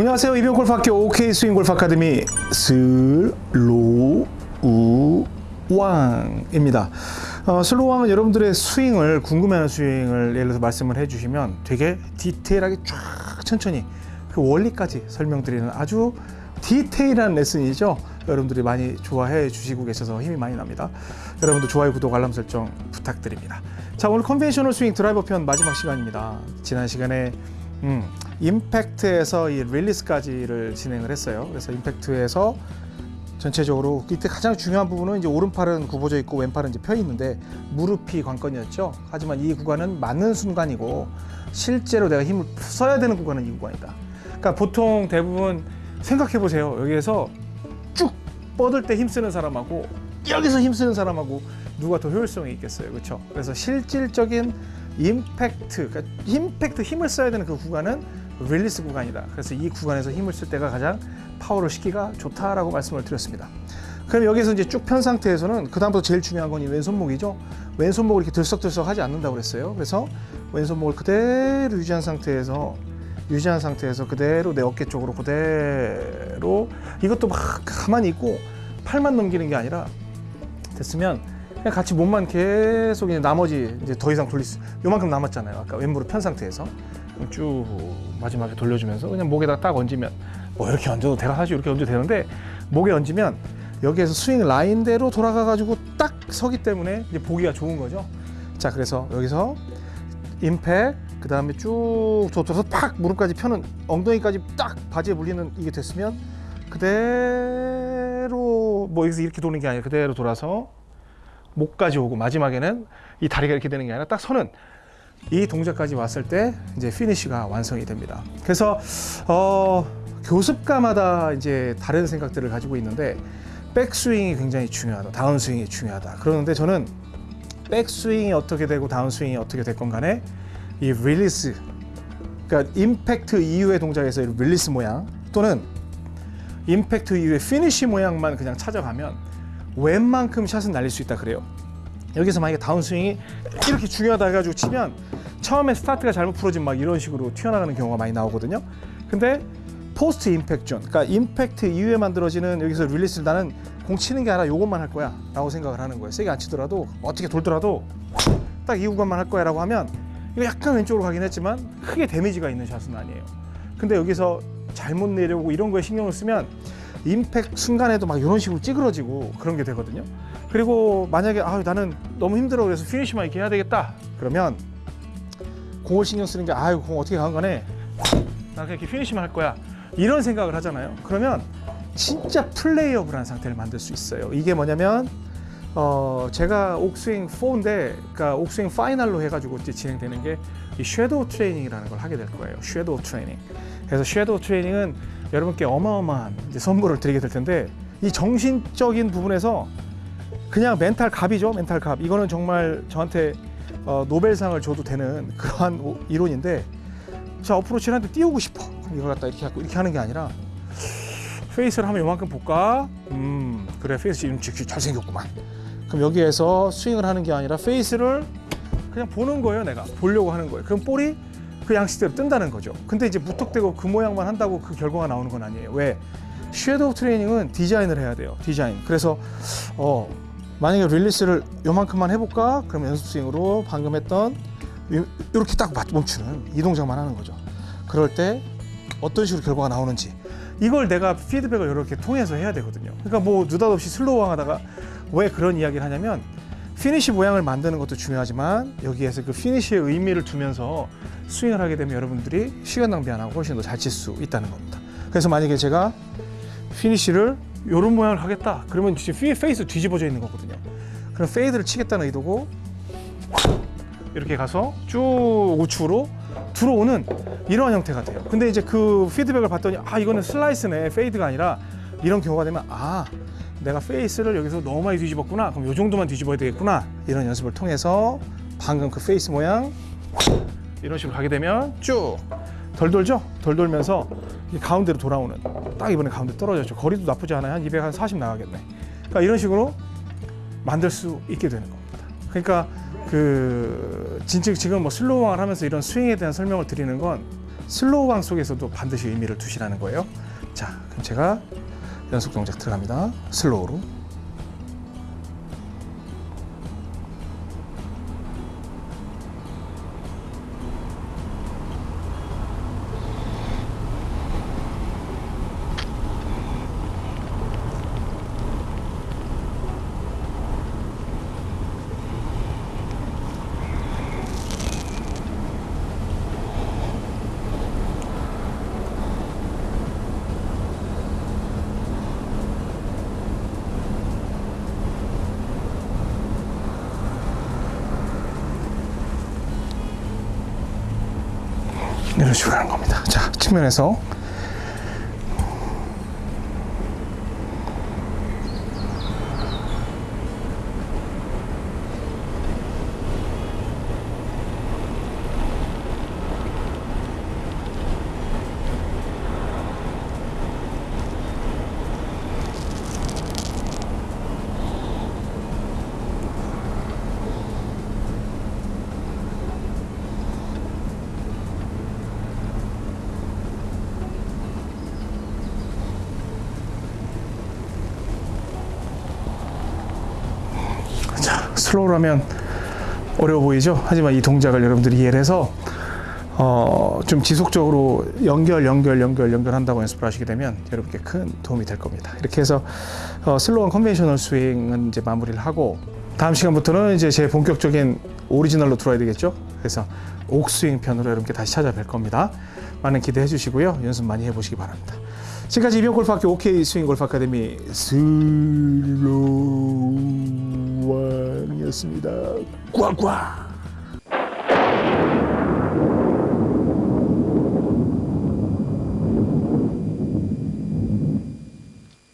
안녕하세요 이병옥 골프학교 옥스윙 골프 아카데미 슬로우왕입니다. 어, 슬로우왕은 여러분들의 스윙을 궁금해하는 스윙을 예를 들어서 말씀을 해주시면 되게 디테일하게 쫙 천천히 그 원리까지 설명드리는 아주 디테일한 레슨이죠. 여러분들이 많이 좋아해 주시고 계셔서 힘이 많이 납니다. 여러분들 좋아요, 구독, 알람 설정 부탁드립니다. 자 오늘 conventional 스윙 드라이버 편 마지막 시간입니다. 지난 시간에 음, 임팩트에서 이 릴리스까지를 진행을 했어요. 그래서 임팩트에서 전체적으로 이때 가장 중요한 부분은 이제 오른팔은 굽어져 있고 왼팔은 이제 펴 있는데 무릎이 관건이었죠. 하지만 이 구간은 맞는 순간이고 실제로 내가 힘을 써야 되는 구간은 이 구간이다. 그러니까 보통 대부분 생각해 보세요. 여기에서 쭉 뻗을 때 힘 쓰는 사람하고 여기서 힘 쓰는 사람하고 누가 더 효율성이 있겠어요. 그렇죠? 그래서 실질적인 임팩트, 그러니까 임팩트 힘을 써야 되는 그 구간은 릴리스 구간이다. 그래서 이 구간에서 힘을 쓸 때가 가장 파워를 싣기가 좋다라고 말씀을 드렸습니다. 그럼 여기서 이제 쭉 편 상태에서는 그 다음부터 제일 중요한 건 이 왼손목이죠. 왼손목을 이렇게 들썩들썩 하지 않는다고 그랬어요. 그래서 왼손목을 그대로 유지한 상태에서 유지한 상태에서 그대로 내 어깨 쪽으로 그대로 이것도 막 가만히 있고 팔만 넘기는 게 아니라 됐으면 그냥 같이 몸만 계속 이제 나머지 이제 더 이상 돌릴 수 요만큼 남았잖아요. 아까 왼무릎 편 상태에서 쭉 마지막에 돌려주면서 그냥 목에다 딱 얹으면 뭐 이렇게 얹어도 내가 사실 이렇게 얹어도 되는데 목에 얹으면 여기에서 스윙 라인대로 돌아가 가지고 딱 서기 때문에 이제 보기가 좋은 거죠. 자 그래서 여기서 임팩 그 다음에 쭉 줬어서 팍 무릎까지 펴는 엉덩이까지 딱 바지에 물리는 이게 됐으면 그대로 뭐 여기서 이렇게 도는 게 아니라 그대로 돌아서 목까지 오고 마지막에는 이 다리가 이렇게 되는 게 아니라 딱 서는 이 동작까지 왔을 때 이제 피니쉬가 완성이 됩니다. 그래서 어, 교습가마다 이제 다른 생각들을 가지고 있는데 백스윙이 굉장히 중요하다. 다운스윙이 중요하다. 그러는데 저는 백스윙이 어떻게 되고 다운스윙이 어떻게 됐건 간에 이 릴리스 그러니까 임팩트 이후의 동작에서 이 릴리스 모양 또는 임팩트 이후의 피니쉬 모양만 그냥 찾아가면 웬만큼 샷은 날릴 수 있다 그래요. 여기서 만약에 다운스윙이 이렇게 중요하다 해가지고 치면 처음에 스타트가 잘못 풀어지면 막 이런 식으로 튀어나가는 경우가 많이 나오거든요. 근데 post impact zone, 그러니까 임팩트 이후에 만들어지는 여기서 릴리스를 나는 공 치는 게 아니라 이것만 할 거야 라고 생각을 하는 거예요. 세게 안 치더라도 어떻게 돌더라도 딱 이 구간만 할 거야 라고 하면 이거 약간 왼쪽으로 가긴 했지만 크게 데미지가 있는 샷은 아니에요. 근데 여기서 잘못 내려오고 이런 거에 신경을 쓰면 임팩 순간에도 막 이런 식으로 찌그러지고 그런 게 되거든요. 그리고 만약에 아 나는 너무 힘들어 그래서 피니시만 이렇게 해야 되겠다 그러면 공을 신경 쓰는 게 아유 공 어떻게 가든 간에 나 그냥 이렇게 피니시만 할 거야 이런 생각을 하잖아요. 그러면 진짜 playable한 상태를 만들 수 있어요. 이게 뭐냐면 어 제가 옥스윙 4인데 그러니까 옥스윙 final로 해가지고 이제 진행되는 게 이 shadow training이라는 걸 하게 될 거예요. shadow training. 그래서 shadow training은 여러분께 어마어마한 선물을 드리게 될 텐데 이 정신적인 부분에서 그냥 멘탈 갑이죠. 멘탈 갑. 이거는 정말 저한테 어, 노벨상을 줘도 되는 그러한 오- 이론인데 자 어프로치를 한번 띄우고 싶어. 그럼 이걸 갖다 이렇게 하고 이렇게 하는 게 아니라 페이스를 하면 요만큼 볼까? 음 그래 페이스 지금 직 잘생겼구만. 그럼 여기에서 스윙을 하는 게 아니라 페이스를 그냥 보는 거예요. 내가 보려고 하는 거예요. 그럼 볼이 그 양식대로 뜬다는 거죠. 근데 이제 무턱대고 그 모양만 한다고 그 결과가 나오는 건 아니에요. 왜? shadow training은 디자인을 해야 돼요. 디자인. 그래서 어 만약에 릴리스를 요만큼만 해볼까? 그럼 연습 스윙으로 방금 했던 요- 요렇게 딱 맞- 멈추는 이 동작만 하는 거죠. 그럴 때 어떤 식으로 결과가 나오는지 이걸 내가 피드백을 이렇게 통해서 해야 되거든요. 그러니까 뭐 느닷없이 슬로우왕 하다가 왜 그런 이야기를 하냐면 피니시 모양을 만드는 것도 중요하지만 여기에서 그 피니시의 의미를 두면서 스윙을 하게 되면 여러분들이 시간 낭비 안 하고 훨씬 더 잘 칠 수 있다는 겁니다. 그래서 만약에 제가 피니시를 이런 모양을 하겠다. 그러면 지금 피- 페이스 뒤집어져 있는 거거든요. 그럼 페이드를 치겠다는 의도고 이렇게 가서 쭉 우측으로 들어오는 이러한 형태가 돼요. 근데 이제 그 피드백을 봤더니 아 이거는 슬라이스네 페이드가 아니라 이런 경우가 되면 아 내가 페이스를 여기서 너무 많이 뒤집었구나. 그럼 이 정도만 뒤집어야 되겠구나. 이런 연습을 통해서 방금 그 페이스 모양 이런 식으로 가게 되면 쭉 덜 돌죠? 덜 돌면서 이 가운데로 돌아오는 딱 이번에 가운데 떨어졌죠. 거리도 나쁘지 않아요. 한240 나가겠네. 그러니까 이런 식으로 만들 수 있게 되는 겁니다. 그러니까 그 진짜 지금 뭐 슬로우왕을 하면서 이런 스윙에 대한 설명을 드리는 건 슬로우왕 속에서도 반드시 의미를 두시라는 거예요. 자, 그럼 제가 연속 동작 들어갑니다. 슬로우로. 식으로 하는 겁니다. 자, 측면에서 자, slow로 하면 어려워 보이죠? 하지만 이 동작을 여러분들이 이해를 해서 어, 좀 지속적으로 연결, 연결, 연결, 연결한다고 연습을 하시게 되면 여러분께 큰 도움이 될 겁니다. 이렇게 해서 어, slow한 conventional 스윙은 이제 마무리를 하고 다음 시간부터는 이제 제 본격적인 오리지널로 들어야 되겠죠? 그래서 옥스윙 편으로 여러분께 다시 찾아뵐 겁니다. 많은 기대해 주시고요. 연습 많이 해보시기 바랍니다. 지금까지 이병 골프학교 OK 스윙 골프 아카데미 슬로 우왕이었습니다. 꽉꽉.